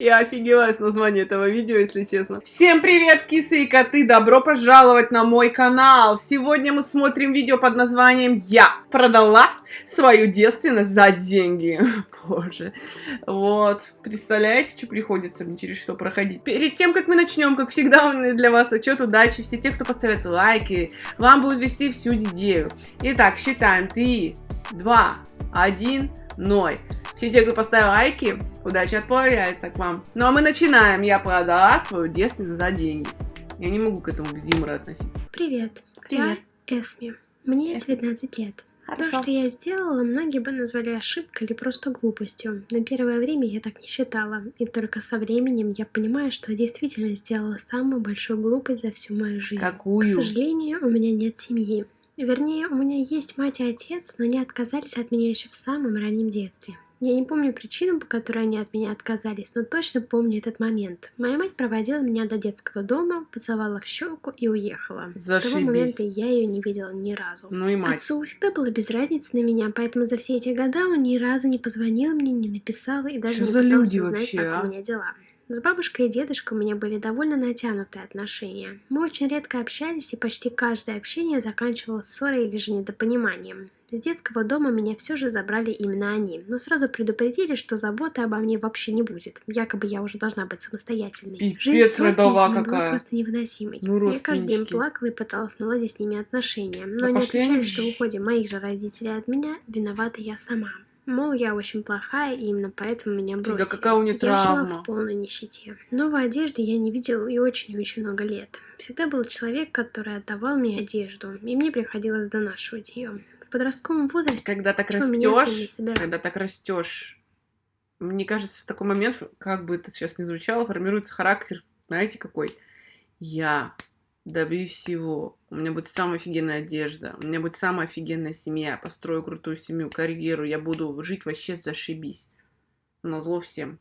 Я офигела с названия этого видео, если честно. Всем привет, кисы и коты! Добро пожаловать на мой канал! Сегодня мы смотрим видео под названием «Я продала свою девственность за деньги». Боже. Вот. Представляете, что приходится мне через что проходить? Перед тем, как мы начнем, как всегда, для вас отчет удачи. Все те, кто поставят лайки, вам будут вести всю идею. Итак, считаем. 3, 2, 1, 0. Все те, кто поставил лайки, удача отправляется к вам. Ну а мы начинаем. Я продала свою девственность за деньги. Я не могу к этому без юмора относиться. Привет. Привет. Я Эсми. Мне Эсми. 19 лет. Хорошо. То, что я сделала, многие бы назвали ошибкой или просто глупостью. На первое время я так не считала. И только со временем я понимаю, что действительно сделала самую большую глупость за всю мою жизнь. Какую? К сожалению, у меня нет семьи. Вернее, у меня есть мать и отец, но они отказались от меня еще в самом раннем детстве. Я не помню причину, по которой они от меня отказались, но точно помню этот момент. Моя мать проводила меня до детского дома, поцеловала в щеку и уехала. С того Зашибись. момента я ее не видела ни разу. Ну и мать. Отцу всегда было без разницы на меня, поэтому за все эти года он ни разу не позвонил мне, не написал и даже Что не пытался люди узнать, вообще, как а? у меня дела. С бабушкой и дедушкой у меня были довольно натянутые отношения. Мы очень редко общались, и почти каждое общение заканчивалось ссорой или же недопониманием. Из детского дома меня все же забрали именно они, но сразу предупредили, что заботы обо мне вообще не будет. Якобы я уже должна быть самостоятельной. Пипец, Жизнь с родова родственниками была какая. просто невыносимой. Ну, я каждый день плакала и пыталась наладить с ними отношения, но Да они отвечали, что в уходе моих же родителей от меня виновата я сама. Мол, я очень плохая, и именно поэтому меня бросили. какая у неё я жила травма. в полной нищете. Новой одежды я не видела и очень и очень много лет. Всегда был человек, который отдавал мне одежду, и мне приходилось донашивать ее. В подростковом возрасте Когда так растешь, когда так растешь, мне кажется, в такой момент, как бы это сейчас ни звучало, формируется характер, знаете какой? Я добьюсь всего. У меня будет самая офигенная одежда. У меня будет самая офигенная семья. Построю крутую семью, карьеру. Я буду жить вообще зашибись. На зло всем.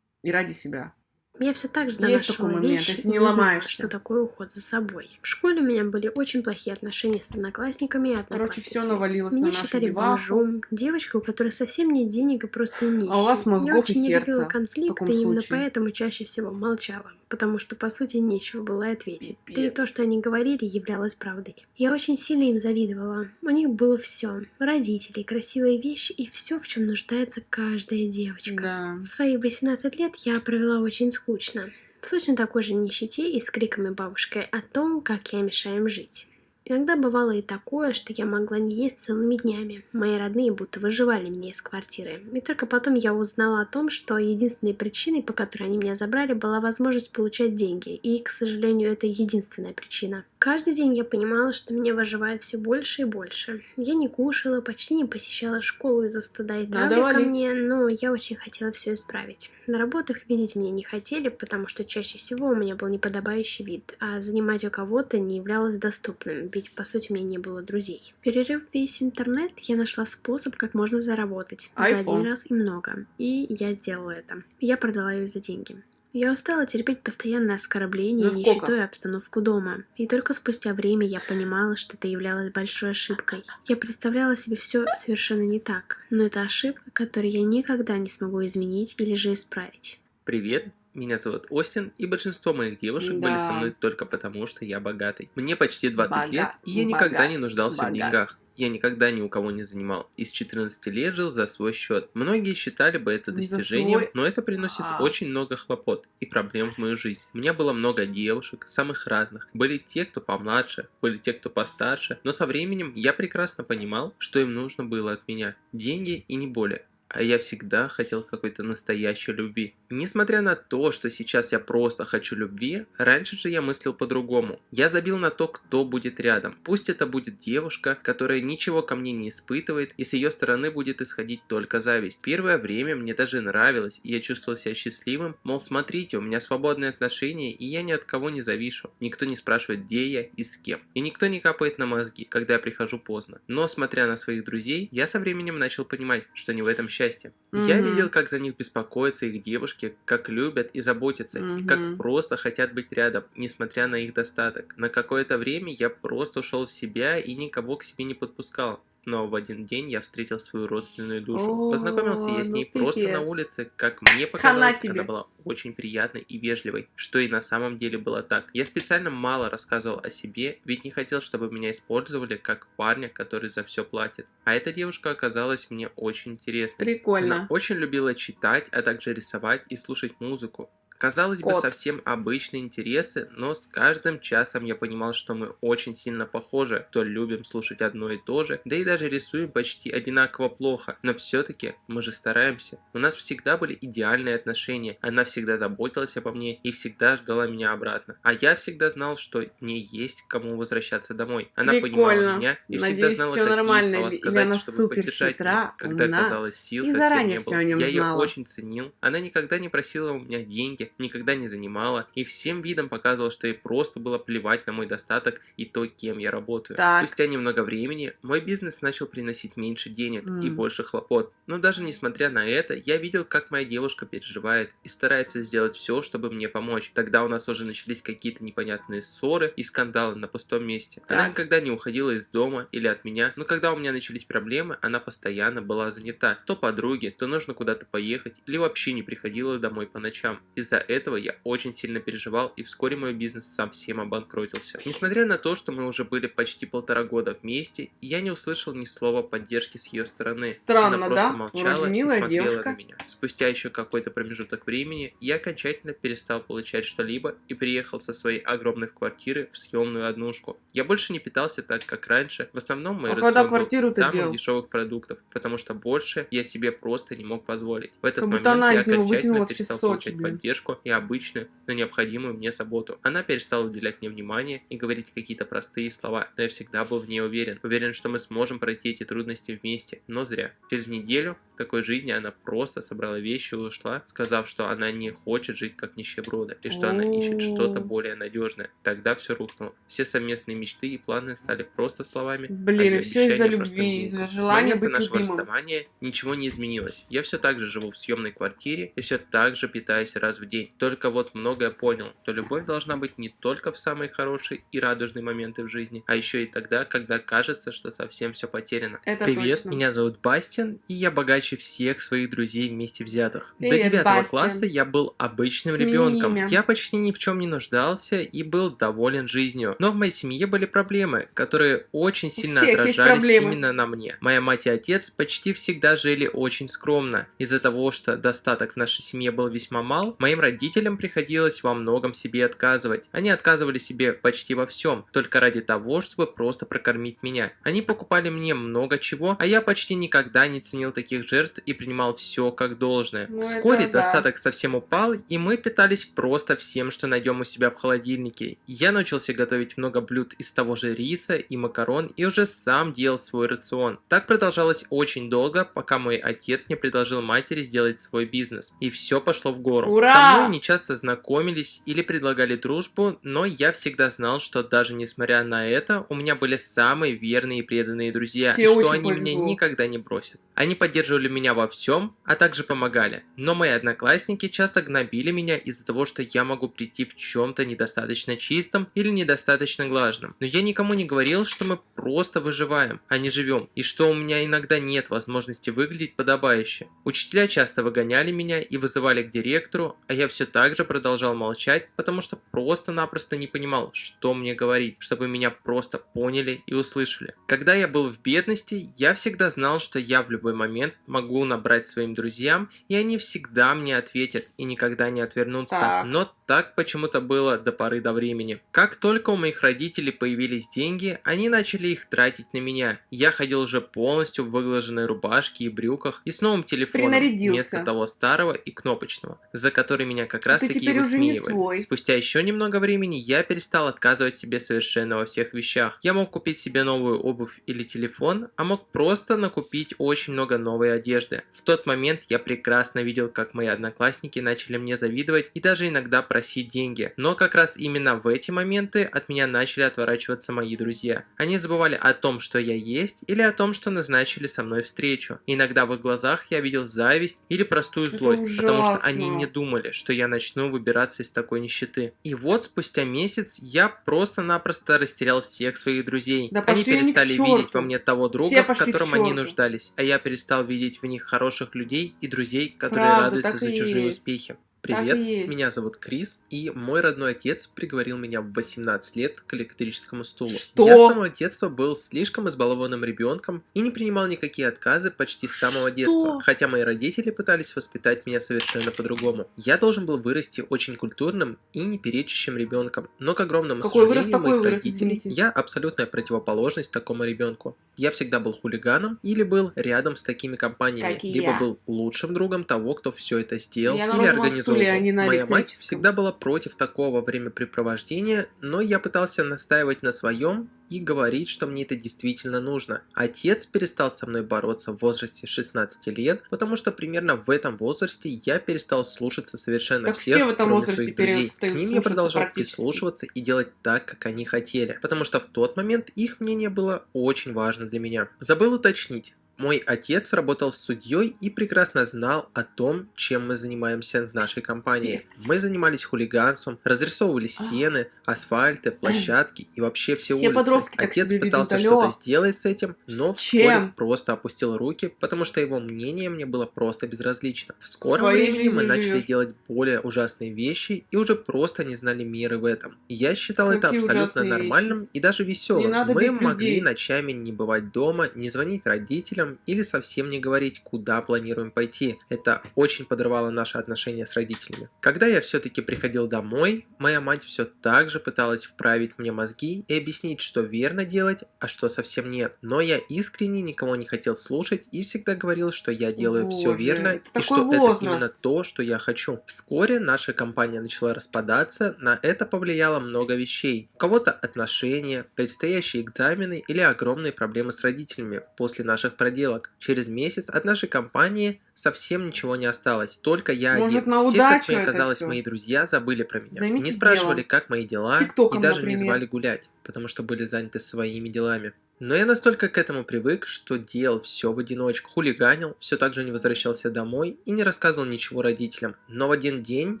И ради себя. Я все так же донашивала момент, вещи и не ломаешься. что такое уход за собой. В школе у меня были очень плохие отношения с одноклассниками и Короче, все навалилось Меня на считали бомжом, девочкой, у которой совсем нет денег и просто нищей. А у вас мозгов Я очень и не сердца любила конфликты, и именно случае. поэтому чаще всего молчала, потому что, по сути, нечего было ответить. Да и Пипец. то, что они говорили, являлось правдой. Я очень сильно им завидовала. У них было все: родители, красивые вещи и все, в чем нуждается каждая девочка. Да. Свои 18 лет я провела очень скучно. В точно такой же нищете и с криками бабушкой о том, как я мешаю им жить. Иногда бывало и такое, что я могла не есть целыми днями. Мои родные будто выживали меня из квартиры. И только потом я узнала о том, что единственной причиной, по которой они меня забрали, была возможность получать деньги. И, к сожалению, это единственная причина. Каждый день я понимала, что меня выживает все больше и больше. Я не кушала, почти не посещала школу из-за стыда и травли ко мне, но я очень хотела все исправить. На работах видеть меня не хотели, потому что чаще всего у меня был неподобающий вид, а занимать у кого-то не являлось доступным, ведь по сути у меня не было друзей. Перерыв весь интернет, я нашла способ, как можно заработать. За iPhone. один раз и много. И я сделала это. Я продала ее за деньги. Я устала терпеть постоянное оскорбление, За нищету и обстановку дома. И только спустя время я понимала, что это являлось большой ошибкой. Я представляла себе все совершенно не так, но это ошибка, которую я никогда не смогу изменить или же исправить. Привет, меня зовут Остин, и большинство моих девушек были со Да. мной только потому, что я богатый. Мне почти 20 Бога- лет, и я бога- никогда не нуждался в богат. деньгах. Я никогда ни у кого не занимал. Из 14 лет жил за свой счет. Многие считали бы это достижением, свой, но это приносит а. очень много хлопот и проблем в мою жизнь. У меня было много девушек, самых разных. Были те, кто помладше, были те, кто постарше, но со временем я прекрасно понимал, что им нужно было от меня. Деньги и не более. А я всегда хотел какой-то настоящей любви. Несмотря на то, что сейчас я просто хочу любви, раньше же я мыслил по-другому. Я забил на то, кто будет рядом. Пусть это будет девушка, которая ничего ко мне не испытывает, и с ее стороны будет исходить только зависть. Первое время мне даже нравилось, и я чувствовал себя счастливым. Мол, смотрите, у меня свободные отношения, и я ни от кого не завишу. Никто не спрашивает, где я и с кем. И никто не капает на мозги, когда я прихожу поздно. Но, смотря на своих друзей, я со временем начал понимать, что не в этом счастье. Я Мгм. видел, как за них беспокоятся их девушки, как любят и заботятся, и как просто хотят быть рядом, несмотря на их достаток. На какое-то время я просто ушел в себя и никого к себе не подпускал. Но в один день я встретил свою родственную душу. О, Познакомился я с ней ну просто на улице, как мне показалось, она была очень приятной и вежливой, что и на самом деле было так. Я специально мало рассказывал о себе, ведь не хотел, чтобы меня использовали как парня, который за все платит. А эта девушка оказалась мне очень интересной. Она Прикольно. очень любила читать, а также рисовать и слушать музыку. Казалось бы, Кот. совсем обычные интересы, но с каждым часом я понимал, что мы очень сильно похожи, то любим слушать одно и то же, да и даже рисуем почти одинаково плохо, но все-таки мы же стараемся. У нас всегда были идеальные отношения, она всегда заботилась обо мне и всегда ждала меня обратно. А я всегда знал, что мне есть к кому возвращаться домой. Она понимала Прикольно. меня и всегда Надеюсь, знала, всё какие нормально, слова сказать, она чтобы супер поддержать хитра, меня, когда умна казалось сил и совсем не было. я ее знала. очень ценил. Она никогда не просила у меня деньги, никогда не занимала и всем видом показывала, что ей просто было плевать на мой достаток и то, кем я работаю. Так. Спустя немного времени мой бизнес начал приносить меньше денег и М. больше хлопот. Но даже несмотря на это, я видел, как моя девушка переживает и старается сделать все, чтобы мне помочь. Тогда у нас уже начались какие-то непонятные ссоры и скандалы на пустом месте. Она Так. никогда не уходила из дома или от меня, но когда у меня начались проблемы, она постоянно была занята. То подруги, то нужно куда-то поехать, или вообще не приходила домой по ночам. Из-за этого я очень сильно переживал, и вскоре мой бизнес совсем обанкротился. Несмотря на то, что мы уже были почти полтора года вместе, я не услышал ни слова поддержки с ее стороны. Странно, Она просто да? молчала Вроде и милая смотрела девушка. на меня. Спустя еще какой-то промежуток времени я окончательно перестал получать что-либо и приехал со своей огромной квартиры в съемную однушку. Я больше не питался так, как раньше. В основном мой А рацион был самых делал? дешевых продуктов, потому что больше я себе просто не мог позволить. В этот Как момент я окончательно перестал соки, получать блин. поддержку и обычную, но необходимую мне заботу. Она перестала уделять мне внимание и говорить какие-то простые слова, но я всегда был в ней уверен. Уверен, что мы сможем пройти эти трудности вместе, но зря. Через неделю такой жизни она просто собрала вещи и ушла, сказав, что она не хочет жить как нищеброда, и что она ищет что-то более надежное. Тогда все рухнуло. Все совместные мечты и планы стали просто словами. Блин, а и ее всё из-за любви, из-за желания быть нашего любимым. расставания ничего не изменилось. Я все так же живу в съемной квартире и все так же питаюсь раз в день. Только вот многое понял, что любовь должна быть не только в самые хорошие и радужные моменты в жизни, а еще и тогда, когда кажется, что совсем все потеряно. Это Привет, точно. меня зовут Бастин, и я богаче всех своих друзей вместе взятых. Привет, До девятого Бастин. класса я был обычным Смени ребенком. имя. Я почти ни в чем не нуждался и был доволен жизнью. Но в моей семье были проблемы, которые очень сильно отражались именно на мне. Моя мать и отец почти всегда жили очень скромно. Из-за того, что достаток в нашей семье был весьма мал, моим родителям приходилось во многом себе отказывать. Они отказывали себе почти во всем, только ради того, чтобы просто прокормить меня. Они покупали мне много чего, а я почти никогда не ценил таких жертв и принимал все как должное. Ну, Вскоре это да. достаток совсем упал, и мы питались просто всем, что найдем у себя в холодильнике. Я научился готовить много блюд из того же риса и макарон, и уже сам делал свой рацион. Так продолжалось очень долго, пока мой отец не предложил матери сделать свой бизнес. И все пошло в гору. Ура! Со мной не часто знакомились или предлагали дружбу, но я всегда знал, что даже несмотря на это, у меня были самые верные и преданные друзья, Тебе и что они меня повезло. никогда не бросят. Они поддерживали меня во всем, а также помогали. Но мои одноклассники часто гнобили меня из-за того, что я могу прийти в чем-то недостаточно чистом или недостаточно глаженном. Но я никому не говорил, что мы просто выживаем, а не живем, и что у меня иногда нет возможности выглядеть подобающе. Учителя часто выгоняли меня и вызывали к директору, а я все так же продолжал молчать, потому что просто-напросто не понимал, что мне говорить, чтобы меня просто поняли и услышали. Когда я был в бедности, я всегда знал, что я в любой момент могу набрать своим друзьям, и они всегда мне ответят и никогда не отвернутся. Так. Но так почему-то было до поры до времени. Как только у моих родителей появились деньги, они начали их тратить на меня. Я ходил уже полностью в выглаженной рубашке и брюках и с новым телефоном вместо того старого и кнопочного, за который меня как раз таки и высмеивали. Спустя еще немного времени я перестал отказывать себе совершенно во всех вещах. Я мог купить себе новую обувь или телефон, а мог просто накупить очень много новой одежды. В тот момент я прекрасно видел, как мои одноклассники начали мне завидовать и даже иногда просить деньги. Но как раз именно в эти моменты от меня начали отворачиваться мои друзья. Они забывали о том, что я есть, или о том, что назначили со мной встречу. Иногда в их глазах я видел зависть или простую Это злость, потому что они не думали, что я начну выбираться из такой нищеты. И вот спустя месяц я просто-напросто растерял всех своих друзей. Да они перестали видеть во мне того друга, в котором они нуждались, а я перестал видеть в них хороших людей и друзей, которые Правда, радуются за чужие есть. успехи. Привет, меня зовут Крис, и мой родной отец приговорил меня в 18 лет к электрическому стулу. Что? Я с самого детства был слишком избалованным ребенком и не принимал никакие отказы почти с самого Что? детства, хотя мои родители пытались воспитать меня совершенно по-другому. Я должен был вырасти очень культурным и не перечащим ребенком, но к огромному Какой вырос, сожалению такой моих вырос, родителей, извините. я абсолютная противоположность такому ребенку. Я всегда был хулиганом или был рядом с такими компаниями, Как либо я. был лучшим другом того, кто все это сделал Я или организовал. Стуле, а не на Моя мать всегда была против такого времяпрепровождения, но я пытался настаивать на своем и говорить, что мне это действительно нужно. Отец перестал со мной бороться в возрасте 16 лет, потому что примерно в этом возрасте я перестал слушаться совершенно Так всех, все в этом кроме возрасте своих друзей. К ним я продолжал прислушиваться и делать так, как они хотели, потому что в тот момент их мнение было очень важно для меня. Забыл уточнить. Мой отец работал судьей и прекрасно знал о том, чем мы занимаемся в нашей компании. Мы занимались хулиганством, разрисовывали стены, асфальты, площадки и вообще все, Все улицы. подростки Отец пытался что-то сделать с этим, но С вскоре просто опустил руки, потому что его мнение мне было просто безразлично. В скором Своей времени мы начали живешь. делать более ужасные вещи и уже просто не знали меры в этом. Я считал это Какие абсолютно ужасные нормальным и даже веселым. Мы могли людей. ночами не бывать дома, не звонить родителям или совсем не говорить, куда планируем пойти. Это очень подрывало наши отношения с родителями. Когда я все-таки приходил домой, моя мать все так же пыталась вправить мне мозги и объяснить, что верно делать, а что совсем нет. Но я искренне никого не хотел слушать и всегда говорил, что я делаю все Боже, верно это и что это возраст. именно то, что я хочу. Вскоре наша компания начала распадаться, на это повлияло много вещей. У кого-то отношения, предстоящие экзамены или огромные проблемы с родителями после наших проделок. Через месяц от нашей компании совсем ничего не осталось, только я Может, один. на Все, как мне казалось, всё? мои друзья забыли про меня. Займитесь не спрашивали, делом. как мои дела, Тиктоком, и даже не например. звали гулять, потому что были заняты своими делами. Но я настолько к этому привык, что делал все в одиночку, хулиганил, все так же не возвращался домой и не рассказывал ничего родителям. Но в один день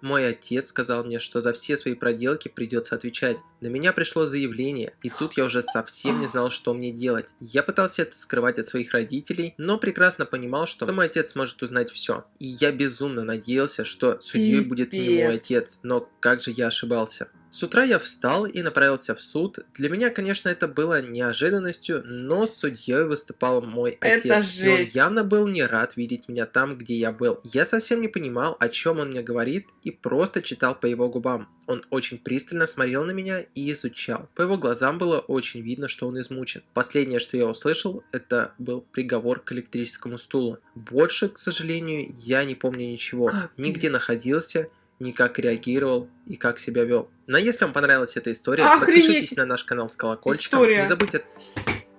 мой отец сказал мне, что за все свои проделки придется отвечать. На меня пришло заявление, и тут я уже совсем не знал, что мне делать. Я пытался это скрывать от своих родителей, но прекрасно понимал, что мой отец сможет узнать все. И я безумно надеялся, что судьей будет не мой отец, но как же я ошибался. С утра я встал и направился в суд. Для меня, конечно, это было неожиданностью, но судьей выступал мой Это отец. И он жесть. явно был не рад видеть меня там, где я был. Я совсем не понимал, о чем он мне говорит, и просто читал по его губам. Он очень пристально смотрел на меня и изучал. По его глазам было очень видно, что он измучен. Последнее, что я услышал, это был приговор к электрическому стулу. Больше, к сожалению, я не помню ничего. Капец. Нигде находился, ни как реагировал и как себя вел. Но если вам понравилась эта история, Охренеть! подпишитесь на наш канал с колокольчиком. История. Не забудьте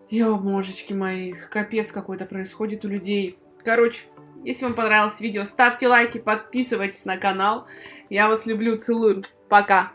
Ёбможечки мои, капец какой-то происходит у людей. Короче, если вам понравилось видео, ставьте лайки, подписывайтесь на канал. Я вас люблю, целую. Пока.